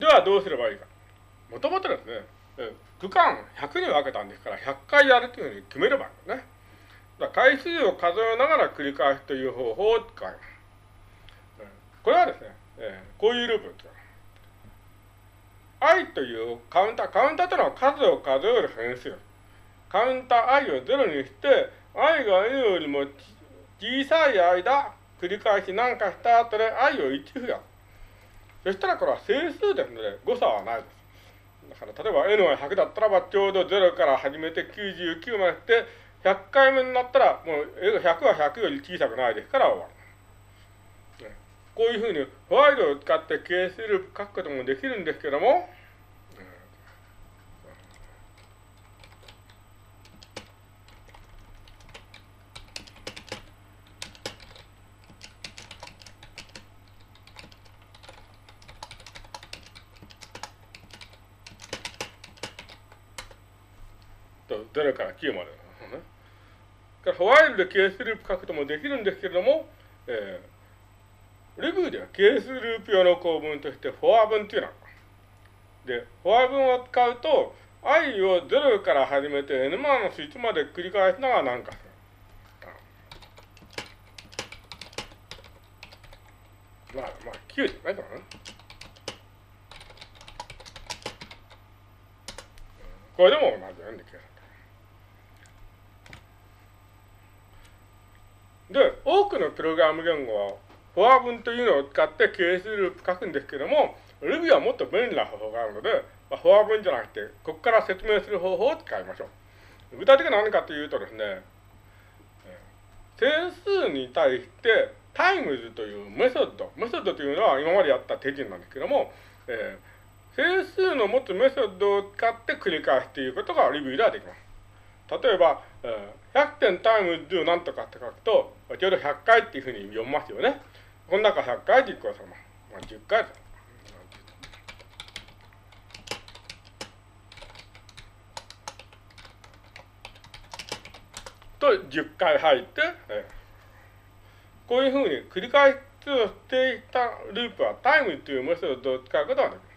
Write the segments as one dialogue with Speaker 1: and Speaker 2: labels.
Speaker 1: ではどうすればいいか。もともとですね、区間100に分けたんですから、100回やるというふうに決めればいいんですね。だ回数を数えながら繰り返すという方法を使います。これはですね、えー、こういうループを使います。i というカウンター、カウンターというのは数を数える変数。カウンター i を0にして、i が n よりも小さい間、繰り返し何かした後で i を1増やす。そしたらこれは整数ですので誤差はないです。だから例えば n は100だったらばちょうど0から始めて99までして100回目になったらもう100は100より小さくないですから終わる。こういうふうにホワイトを使って係数ループ書くこともできるんですけども、と0から9までのね。からホワイルで係数ループ書くともできるんですけれども、えー、レビューでは係数ループ用の構文としてフォア文っていうのがで、フォア文を使うと、i を0から始めて n マの1まで繰り返すのが何かする。まあ、まあ、9じゃないかな。これでも同じなんだけど。で、多くのプログラム言語は、フォア文というのを使って係数ループ書くんですけども、Ruby はもっと便利な方法があるので、まあ、フォア文じゃなくて、ここから説明する方法を使いましょう。具体的に何かというとですね、整数に対して times というメソッド、メソッドというのは今までやった手順なんですけども、えー、整数の持つメソッドを使って繰り返すということが Ruby ではできます。例えば、100点タイム do なんとかって書くと、ちょうど100回っていうふうに読みますよね。この中100回実行されます。まあ、10回です。と10回入って、えー、こういうふうに繰り返しをしていたループはタイムというメソッドを使うことができます。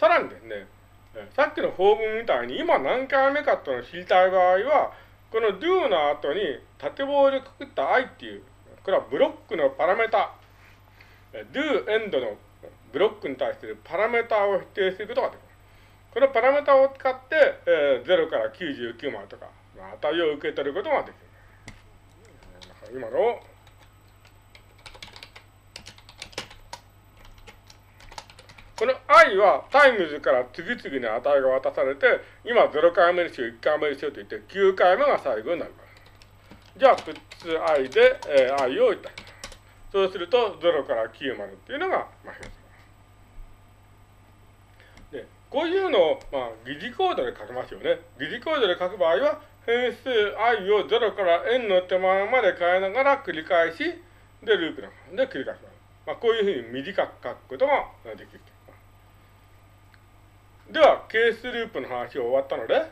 Speaker 1: さらにですね、さっきの法文みたいに今何回目かっていうのを知りたい場合は、この do の後に縦棒でくくった i っていう、これはブロックのパラメータ、do end のブロックに対するパラメータを指定することができます。このパラメータを使って、えー、0から99までとか、値を受け取ることができる。今のこの i は times から次々に値が渡されて、今0回目にしよう、1回目にしようと言って、9回目が最後になります。じゃあ、 puts i で、えー、i をいたします。そうすると、0から9までっていうのが、まあ、変で、こういうのを、まあ、疑似コードで書きますよね。疑似コードで書く場合は、変数 i を0から n の手前まで変えながら繰り返し、で、ループで繰り返します。まあ、こういうふうに短く書くことができる。では、係数ループの話が終わったので、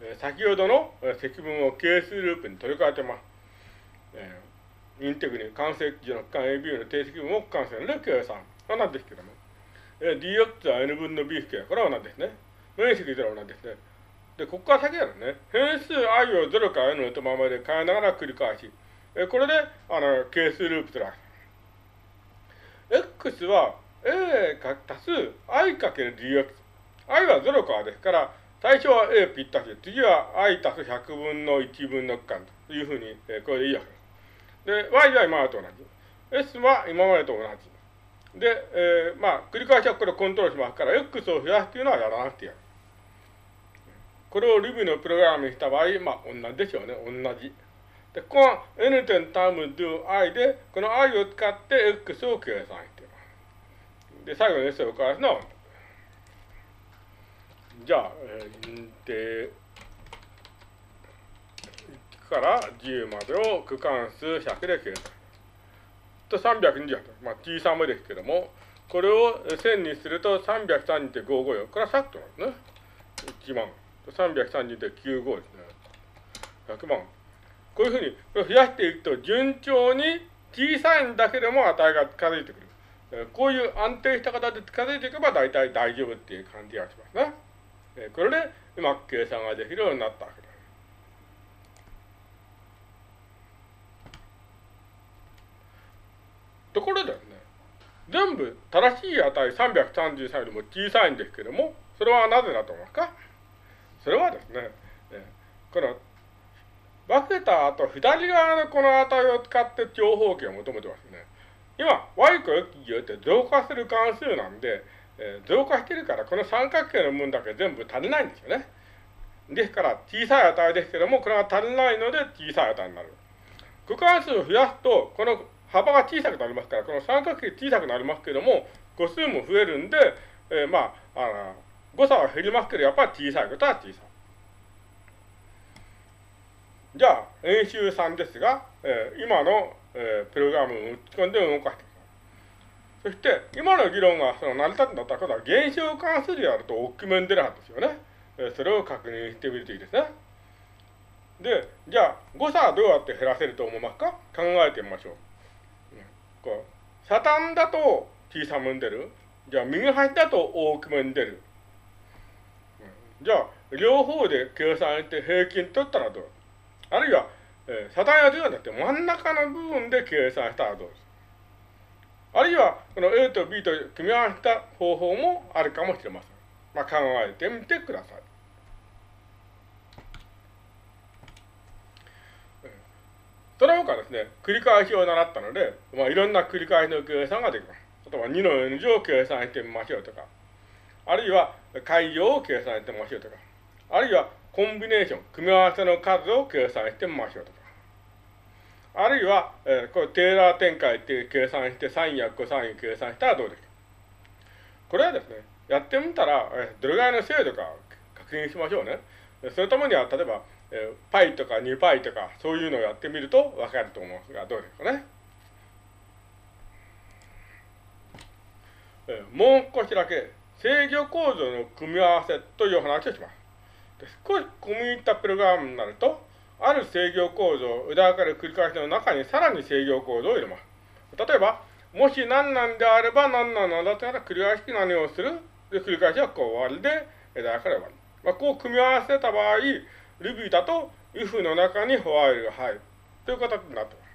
Speaker 1: え、先ほどの積分を係数ループに取り替えてます。えー、インテグに関数値の区間 AB の定積分を区間線で計算。これなんですけども。えー、dx は n 分の b 式これは同じですね。面積0は同じですね。で、ここから先はですね、変数 i を0から n の手ままで変えながら繰り返し、え、これで、あの、係数ループする。x は a か足す i かける dx。I は0からですから、最初は a ぴったし、次は i 足す100分の1分の区間というふうに、えー、これでいいわけです。で、y は今までと同じ。s は今までと同じ。で、えー、まあ、繰り返しはこれをコントロールしますから、x を増やすというのはやらなくていい。これを Ruby のプログラムにした場合、まあ、同じでしょうね。同じ。で、ここは n 点 term do i で、この i を使って x を計算しています。で、最後に s を返すのはじじゃあ、えー、インテ1から10までを区間数100で計算。と328。まあ、小さめですけども、これを1000にすると332.55よ。これはさっきなんですね。1万。332.95ですね。100万。こういうふうに増やしていくと順調に小さいんだけども値が近づいてくる。こういう安定した形で近づいていけば大体大丈夫っていう感じがしますね。えこれでうまく計算ができるようになったわけです。ところでね、全部正しい値333よりも小さいんですけども、それはなぜだと思いますか？それはですね、えこの分けた後、左側のこの値を使って長方形を求めてますね。今、y と x によって増加する関数なんで、え、増加してるから、この三角形の分だけ全部足りないんですよね。ですから、小さい値ですけども、これが足りないので小さい値になる。区間数を増やすと、この幅が小さくなりますから、この三角形小さくなりますけども、個数も増えるんで、えー、まあ、あ、誤差は減りますけど、やっぱり小さいことは小さい。じゃあ、演習3ですが、えー、今の、えー、プログラムを打ち込んで動かしてそして、今の議論がその成り立つんだったら、は現象関数でやると大きめに出るはずですよね。え、それを確認してみるといいですね。で、じゃあ、誤差はどうやって減らせると思いますか？考えてみましょう。こう、サタンだと小さめに出る。じゃあ、右端だと大きめに出る。じゃあ、両方で計算して平均取ったらどう？あるいは、えー、サタンや10はだって真ん中の部分で計算したらどうです？あるいは、この A と B と組み合わせた方法もあるかもしれません。まあ、考えてみてください。その他ですね、繰り返しを習ったので、まあ、いろんな繰り返しの計算ができます。例えば2の N 乗を計算してみましょうとか、あるいは解乗を計算してみましょうとか、あるいはコンビネーション、組み合わせの数を計算してみましょうとか。あるいは、えー、これテーラー展開って計算して、サインやコサイン計算したらどうですかこれはですね、やってみたら、えー、どれぐらいの精度か確認しましょうね。そのためには、例えば、えー、パイとか2パイとか、そういうのをやってみるとわかると思うんですが、どうですかね。えー、もう少しだけ制御構造の組み合わせという話をします。少し込み入ったプログラムになると、ある制御構造、裏から繰り返しの中にさらに制御構造を入れます。例えば、もし何なんであれば何なんだったら繰り返し何をするで、繰り返しはこう終わりで、枝から終わり。まあ、こう組み合わせた場合、Ruby だと if の中にホワイルが入る。という形になってます。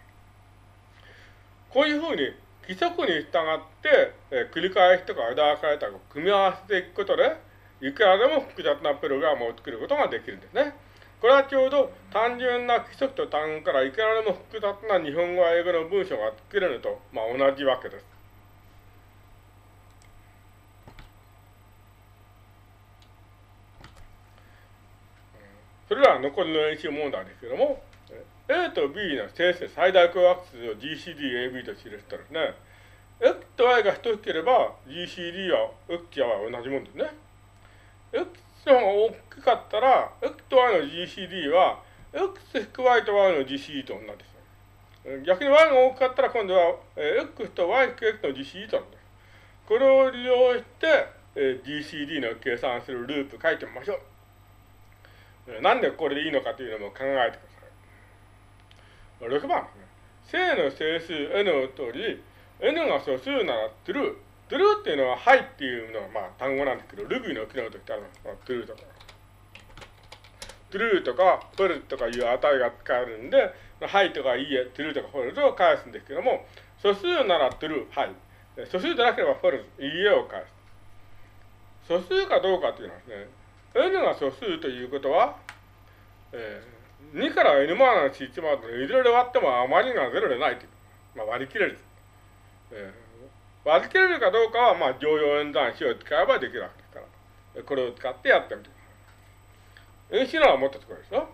Speaker 1: こういうふうに規則に従って、えー、繰り返しとか枝分かれたを組み合わせていくことで、いくらでも複雑なプログラムを作ることができるんですね。これはちょうど単純な規則と単語からいくらでも複雑な日本語や英語の文章が作れるのと、まあ、同じわけです。それでは残りの演習問題ですけども、A と B の整数最大公約数を GCDAB と記したですね、X と Y が等しければ GCD は X や Y は同じもんですね。x の方が大きかったら、x と y の GCD は、x-y と y の GCD と同じです。逆に y が大きかったら、今度は、x と y-x の GCD と同じです。これを利用して、GCD の計算するループ書いてみましょう。なんでこれでいいのかというのも考えてください。6番ですね。正の整数 n の通り、n が素数なら true。トゥルーっていうのは、はいっていうのは、まあ、単語なんですけど、ルビーの機能としてあるのは、トゥルーとか。トゥルーとか、フォルとかいう値が使えるんで、はいとかいいえ、トゥルーとかフォルトを返すんですけども、素数ならトゥルー、はい。素数でなければフォルト、いいえを返す。素数かどうかっていうのはですね、n が素数ということは、えー、2から n マーの1までのいずれで割ってもあまりが0でないという。まあ、割り切れる。えー割り切れるかどうかは、まあ、常用演算子を使えばできるわけですから。これを使ってやってみてください。演習のはもっとすごいですよ。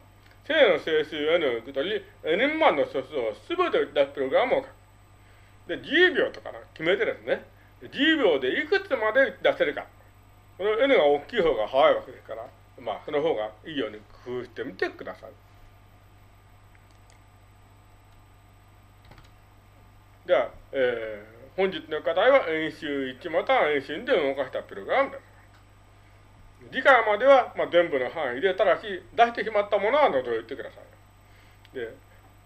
Speaker 1: 正の整数 n を受け取り、n 万の素数をすべて出すプログラムを書く。で、10秒とか決めてですね、10秒でいくつまで出せるか。この n が大きい方が早いわけですから、まあ、その方がいいように工夫してみてください。では、えー本日の課題は演習1または演習2で動かしたプログラムです。次回までは、まあ、全部の範囲で、ただし出してしまったものは除いてください。で、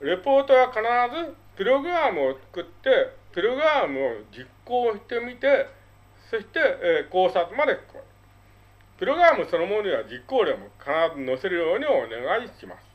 Speaker 1: レポートは必ずプログラムを作ってプログラムを実行してみて、そして、えー、考察まで加える。プログラムそのものには実行例も必ず載せるようにお願いします。